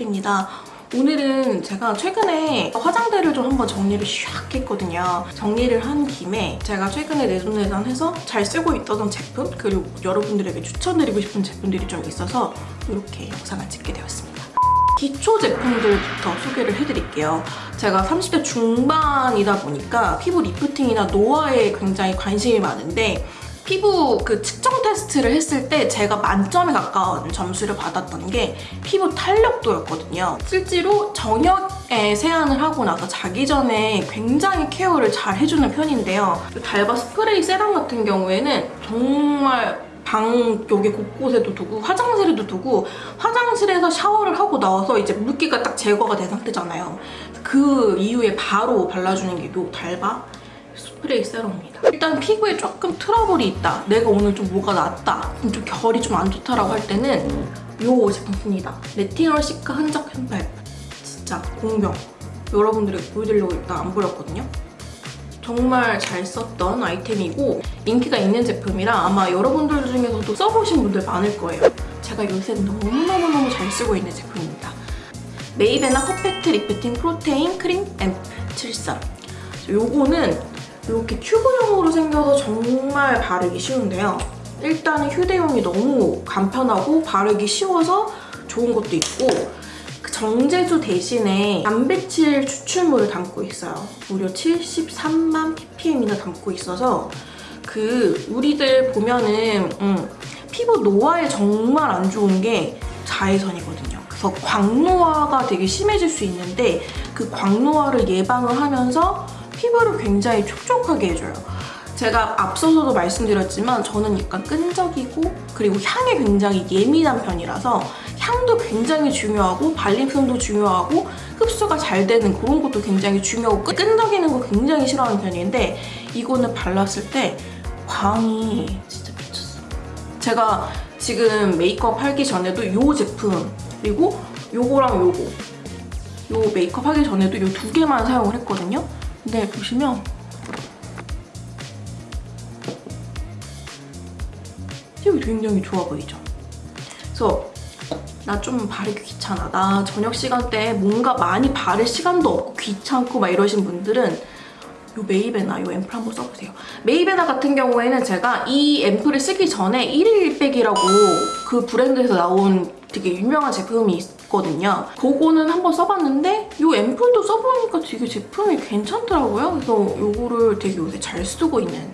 해드립니다. 오늘은 제가 최근에 화장대를 좀 한번 정리를 샥 했거든요. 정리를 한 김에 제가 최근에 내돈내산해서 잘 쓰고 있던 제품 그리고 여러분들에게 추천드리고 싶은 제품들이 좀 있어서 이렇게 영상을 찍게 되었습니다. 기초 제품들부터 소개를 해드릴게요. 제가 30대 중반이다 보니까 피부 리프팅이나 노화에 굉장히 관심이 많은데 피부 그 측정 테스트를 했을 때 제가 만점에 가까운 점수를 받았던 게 피부 탄력도였거든요. 실제로 저녁에 세안을 하고 나서 자기 전에 굉장히 케어를 잘 해주는 편인데요. 달바 스프레이 세럼 같은 경우에는 정말 방 여기 곳곳에도 두고 화장실에도 두고 화장실에서 샤워를 하고 나와서 이제 물기가 딱 제거가 된 상태잖아요. 그 이후에 바로 발라주는 게 요 달바 스프레이 세럼입니다. 일단 피부에 조금 트러블이 있다. 내가 오늘 좀 뭐가 났다. 좀 결이 좀 안 좋다라고 할 때는 요 제품 씁니다. 레티놀 시카 흔적 앰플. 진짜 공병. 여러분들에게 보여드리려고 일단 안 버렸거든요. 정말 잘 썼던 아이템이고 인기가 있는 제품이라 아마 여러분들 중에서도 써보신 분들 많을 거예요. 제가 요새 너무너무너무 잘 쓰고 있는 제품입니다. 메이베나 퍼펙트 리프팅 프로테인 크림 앰프 73 요거는 이렇게 튜브형으로 생겨서 정말 바르기 쉬운데요. 일단은 휴대용이 너무 간편하고 바르기 쉬워서 좋은 것도 있고 그 정제수 대신에 단백질 추출물을 담고 있어요. 무려 73만 ppm이나 담고 있어서 그 우리들 보면은 음, 피부 노화에 정말 안 좋은 게 자외선이거든요. 그래서 광노화가 되게 심해질 수 있는데 그 광노화를 예방을 하면서 피부를 굉장히 촉촉하게 해줘요. 제가 앞서서도 말씀드렸지만 저는 약간 끈적이고 그리고 향에 굉장히 예민한 편이라서 향도 굉장히 중요하고 발림성도 중요하고 흡수가 잘 되는 그런 것도 굉장히 중요하고 끈적이는 거 굉장히 싫어하는 편인데 이거는 발랐을 때 광이 진짜 미쳤어. 제가 지금 메이크업 하기 전에도 이 제품 그리고 요거랑 요거 요 메이크업 하기 전에도 이두 개만 사용을 했거든요. 근데 보시면 팁이 굉장히 좋아 보이죠? 그래서 나 좀 바르기 귀찮아. 나 저녁 시간대에 뭔가 많이 바를 시간도 없고 귀찮고 막 이러신 분들은 요 메이베나 요 앰플 한번 써보세요. 메이베나 같은 경우에는 제가 이 앰플을 쓰기 전에 1일 1백이라고 그 브랜드에서 나온 되게 유명한 제품이 있거든요. 그거는 한번 써봤는데 이 앰플도 써보니까 되게 제품이 괜찮더라고요. 그래서 이거를 되게 요새 잘 쓰고 있는.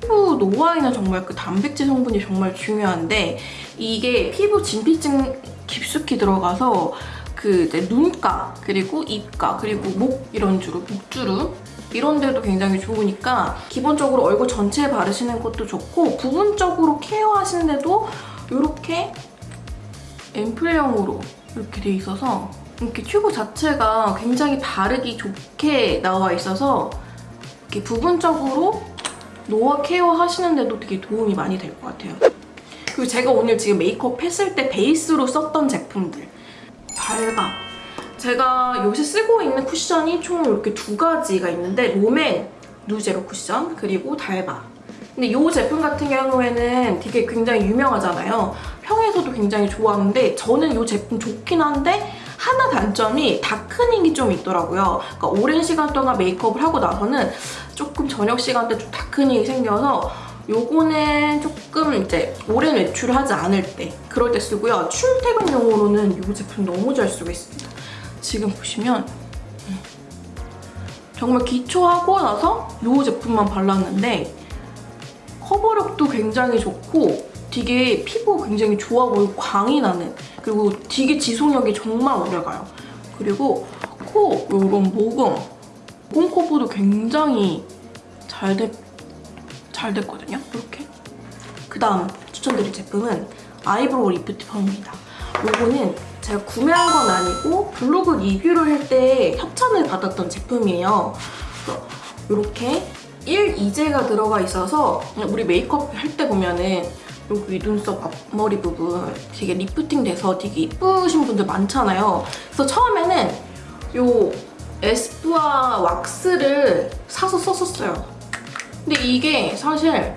피부 노화에는 정말 그 단백질 성분이 정말 중요한데 이게 피부 진피층 깊숙이 들어가서 그 이제 눈가 그리고 입가 그리고 목 이런 주름 목주름 이런 데도 굉장히 좋으니까 기본적으로 얼굴 전체에 바르시는 것도 좋고 부분적으로 케어하시는데도 이렇게 앰플형으로 이렇게 돼 있어서 이렇게 튜브 자체가 굉장히 바르기 좋게 나와 있어서 이렇게 부분적으로 노화 케어 하시는데도 되게 도움이 많이 될 것 같아요. 그리고 제가 오늘 지금 메이크업 했을 때 베이스로 썼던 제품들 달바 제가 요새 쓰고 있는 쿠션이 총 이렇게 두 가지가 있는데 롬앤 누제로 쿠션 그리고 달바 근데 이 제품 같은 경우에는 되게 굉장히 유명하잖아요. 평에서도 굉장히 좋아하는데 저는 이 제품 좋긴 한데 하나 단점이 다크닝이 좀 있더라고요. 그러니까 오랜 시간 동안 메이크업을 하고 나서는 조금 저녁 시간대 좀 다크닝이 생겨서 요거는 조금 이제 오랜 외출을 하지 않을 때 그럴 때 쓰고요. 출퇴근용으로는 이 제품 너무 잘 쓰고 있습니다. 지금 보시면 음, 정말 기초하고 나서 이 제품만 발랐는데 커버력도 굉장히 좋고 되게 피부 굉장히 좋아 보이고 광이 나는 그리고 되게 지속력이 정말 오래가요. 그리고 코, 이런 모공, 커버도 굉장히 잘, 됐, 잘 됐거든요. 이렇게. 그 다음 추천드릴 제품은 eyebrow lift perm입니다. 이거는 제가 구매한 건 아니고 블로그 리뷰를 할 때 협찬을 받았던 제품이에요. 이렇게 1, 2제가 들어가 있어서 우리 메이크업 할 때 보면은 여기 눈썹 앞머리 부분 되게 리프팅 돼서 되게 이쁘신 분들 많잖아요. 그래서 처음에는 요 에스쁘아 왁스를 사서 썼었어요. 근데 이게 사실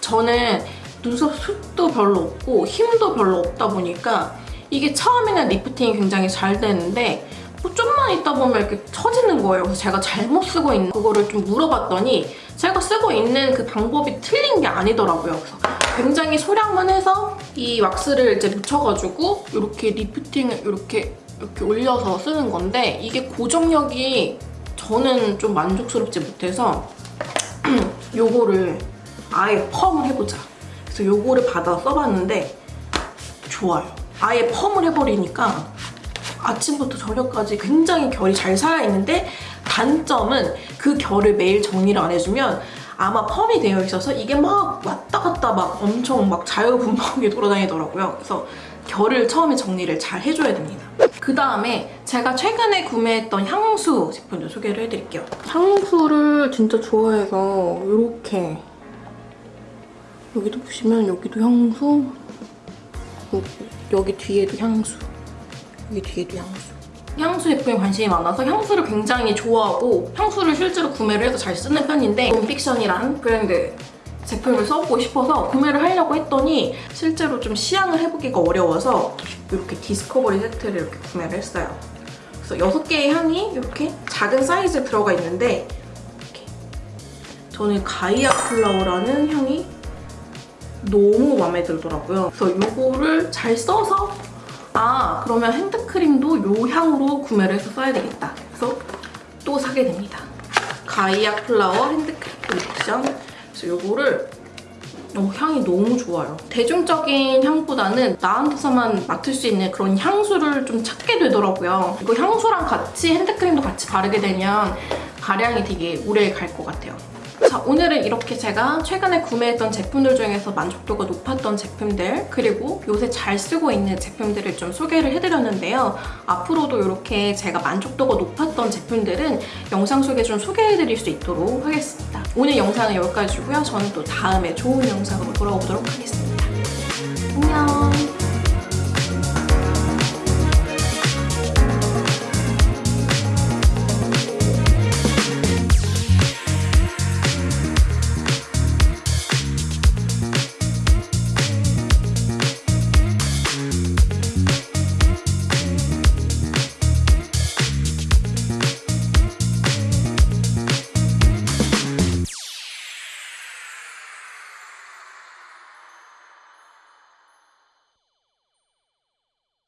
저는 눈썹 숱도 별로 없고 힘도 별로 없다 보니까 이게 처음에는 리프팅이 굉장히 잘 되는데 뭐 좀만 있다 보면 이렇게 처지는 거예요. 그래서 제가 잘못 쓰고 있는 그거를 좀 물어봤더니 제가 쓰고 있는 그 방법이 틀린 게 아니더라고요. 그래서 굉장히 소량만 해서 이 왁스를 이제 묻혀가지고 이렇게 리프팅을 이렇게 이렇게 올려서 쓰는 건데 이게 고정력이 저는 좀 만족스럽지 못해서 요거를 아예 펌을 해보자. 그래서 요거를 받아 써봤는데 좋아요. 아예 펌을 해버리니까 아침부터 저녁까지 굉장히 결이 잘 살아있는데 단점은 그 결을 매일 정리를 안 해주면 아마 펌이 되어 있어서 이게 막 왔다 갔다 막 엄청 막 자유분방하게 돌아다니더라고요. 그래서 결을 처음에 정리를 잘 해줘야 됩니다. 그 다음에 제가 최근에 구매했던 향수 제품도 소개를 해드릴게요. 향수를 진짜 좋아해서 이렇게 여기도 보시면 여기도 향수 여기, 여기 뒤에도 향수 여기 뒤에도 향수 향수 제품에 관심이 많아서 향수를 굉장히 좋아하고 향수를 실제로 구매를 해서 잘 쓰는 편인데 봄픽션이란 브랜드 제품을 써보고 싶어서 구매를 하려고 했더니 실제로 좀 시향을 해보기가 어려워서 이렇게 디스커버리 세트를 이렇게 구매를 했어요. 그래서 6개의 향이 이렇게 작은 사이즈에 들어가 있는데 이렇게 저는 가이아 플라워라는 향이 너무 마음에 들더라고요. 그래서 이거를 잘 써서 아 그러면 핸드크림도 이 향으로 구매를 해서 써야 되겠다. 그래서 또 사게 됩니다. 가이아 플라워 핸드크림 컬렉션. 그래서 이거를 어, 향이 너무 좋아요. 대중적인 향보다는 나한테서만 맡을 수 있는 그런 향수를 좀 찾게 되더라고요. 이거 향수랑 같이 핸드크림도 같이 바르게 되면 가량이 되게 오래 갈 것 같아요. 자, 오늘은 이렇게 제가 최근에 구매했던 제품들 중에서 만족도가 높았던 제품들 그리고 요새 잘 쓰고 있는 제품들을 좀 소개를 해드렸는데요. 앞으로도 이렇게 제가 만족도가 높았던 제품들은 영상 속에 좀 소개해드릴 수 있도록 하겠습니다. 오늘 영상은 여기까지고요. 저는 또 다음에 좋은 영상으로 돌아오도록 하겠습니다. 안녕!